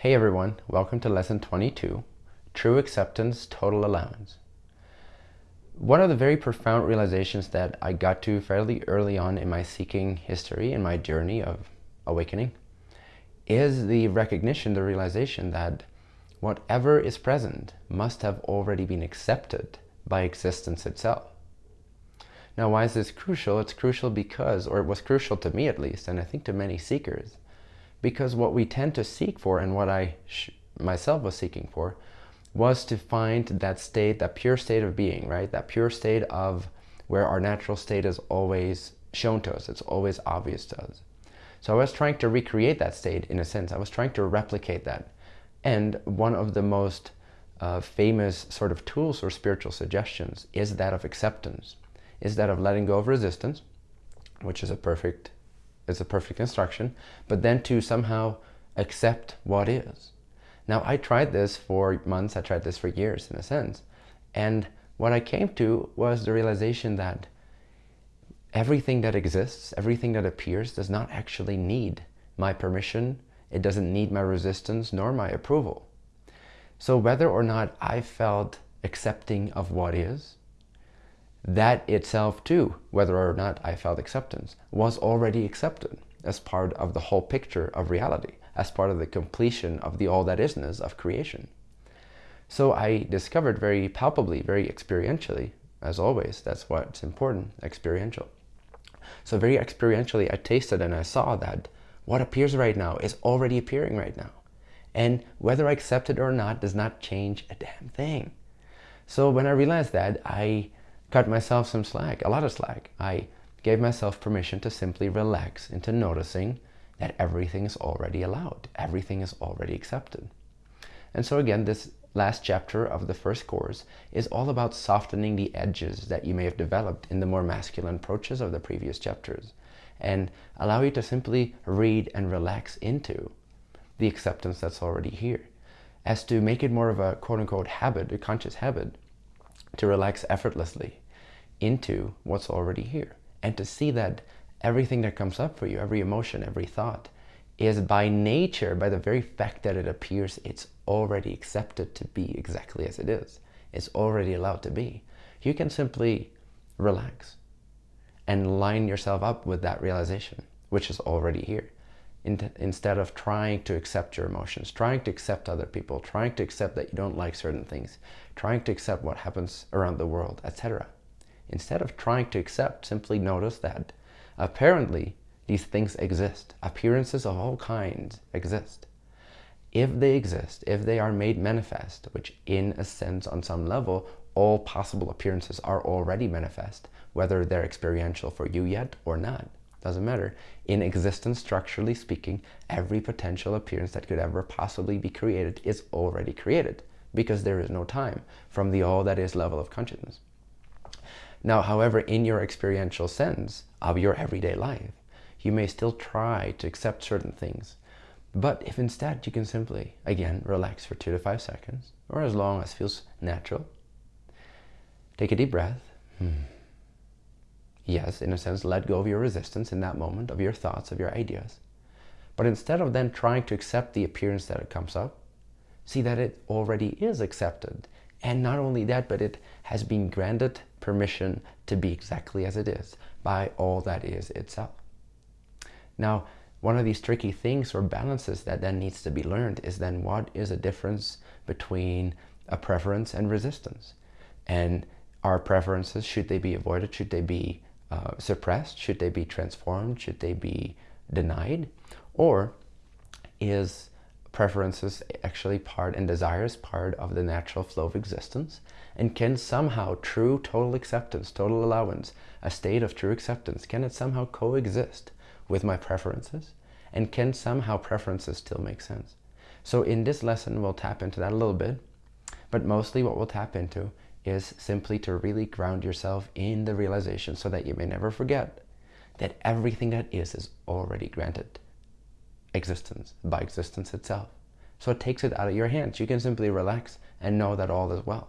Hey everyone, welcome to lesson 22, True Acceptance, Total Allowance. One of the very profound realizations that I got to fairly early on in my seeking history, in my journey of awakening, is the recognition, the realization that whatever is present must have already been accepted by existence itself. Now, why is this crucial? It's crucial because, or it was crucial to me at least, and I think to many seekers, because what we tend to seek for and what I myself was seeking for was to find that state, that pure state of being, right? That pure state of where our natural state is always shown to us. It's always obvious to us. So I was trying to recreate that state in a sense. I was trying to replicate that. And one of the most uh, famous sort of tools or spiritual suggestions is that of acceptance, is that of letting go of resistance, which is a perfect it's a perfect instruction, but then to somehow accept what is. Now, I tried this for months, I tried this for years in a sense, and what I came to was the realization that everything that exists, everything that appears does not actually need my permission, it doesn't need my resistance nor my approval. So whether or not I felt accepting of what is, that itself too, whether or not I felt acceptance, was already accepted as part of the whole picture of reality, as part of the completion of the all that isness of creation. So I discovered very palpably, very experientially, as always, that's what's important, experiential. So very experientially, I tasted and I saw that what appears right now is already appearing right now. And whether I accept it or not does not change a damn thing. So when I realized that, I cut myself some slack, a lot of slack. I gave myself permission to simply relax into noticing that everything is already allowed. Everything is already accepted. And so again, this last chapter of the first course is all about softening the edges that you may have developed in the more masculine approaches of the previous chapters and allow you to simply read and relax into the acceptance that's already here as to make it more of a quote-unquote habit, a conscious habit to relax effortlessly into what's already here and to see that everything that comes up for you, every emotion, every thought, is by nature, by the very fact that it appears, it's already accepted to be exactly as it is. It's already allowed to be. You can simply relax and line yourself up with that realization, which is already here. In instead of trying to accept your emotions, trying to accept other people, trying to accept that you don't like certain things, trying to accept what happens around the world, etc. Instead of trying to accept, simply notice that apparently these things exist. Appearances of all kinds exist. If they exist, if they are made manifest, which in a sense on some level, all possible appearances are already manifest, whether they're experiential for you yet or not, doesn't matter. In existence, structurally speaking, every potential appearance that could ever possibly be created is already created because there is no time from the all that is level of consciousness. Now, however, in your experiential sense of your everyday life, you may still try to accept certain things. But if instead you can simply, again, relax for two to five seconds, or as long as feels natural, take a deep breath. Hmm. Yes, in a sense, let go of your resistance in that moment, of your thoughts, of your ideas. But instead of then trying to accept the appearance that it comes up, see that it already is accepted. And not only that, but it has been granted permission to be exactly as it is by all that is itself. Now, one of these tricky things or balances that then needs to be learned is then what is the difference between a preference and resistance? And our preferences, should they be avoided? Should they be uh, suppressed? Should they be transformed? Should they be denied? Or is preferences actually part and desires part of the natural flow of existence and can somehow true total acceptance total allowance a state of true acceptance can it somehow coexist with my preferences? And can somehow preferences still make sense? So in this lesson we'll tap into that a little bit but mostly what we'll tap into is simply to really ground yourself in the realization so that you may never forget that everything that is is already granted existence by existence itself. So it takes it out of your hands. You can simply relax and know that all is well.